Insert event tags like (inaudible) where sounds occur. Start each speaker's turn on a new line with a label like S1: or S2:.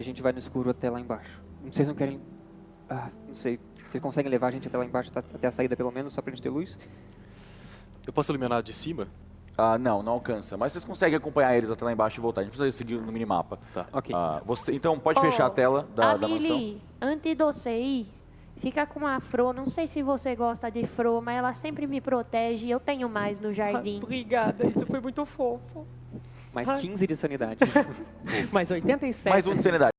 S1: A gente vai no escuro até lá embaixo. Não sei se não querem... Ah, não sei. Vocês conseguem levar a gente até lá embaixo, tá- até a saída pelo menos, só pra gente ter luz?
S2: Eu posso eliminar de cima?
S3: Ah, não, não alcança. Mas vocês conseguem acompanhar eles até lá embaixo e voltar. A gente precisa seguir no minimapa.
S2: Tá.
S1: Ok.
S3: Ah, você, então, pode fechar a tela da, da mansão.
S4: Antes de você ir, fica com a Fro. Não sei se você gosta de Fro, mas ela sempre me protege. Eu tenho mais no jardim.
S5: Obrigada, isso foi muito fofo.
S1: Mais
S5: Ai.
S1: 15 de sanidade. (laughs)
S5: Mais 87.
S3: Mais um de sanidade.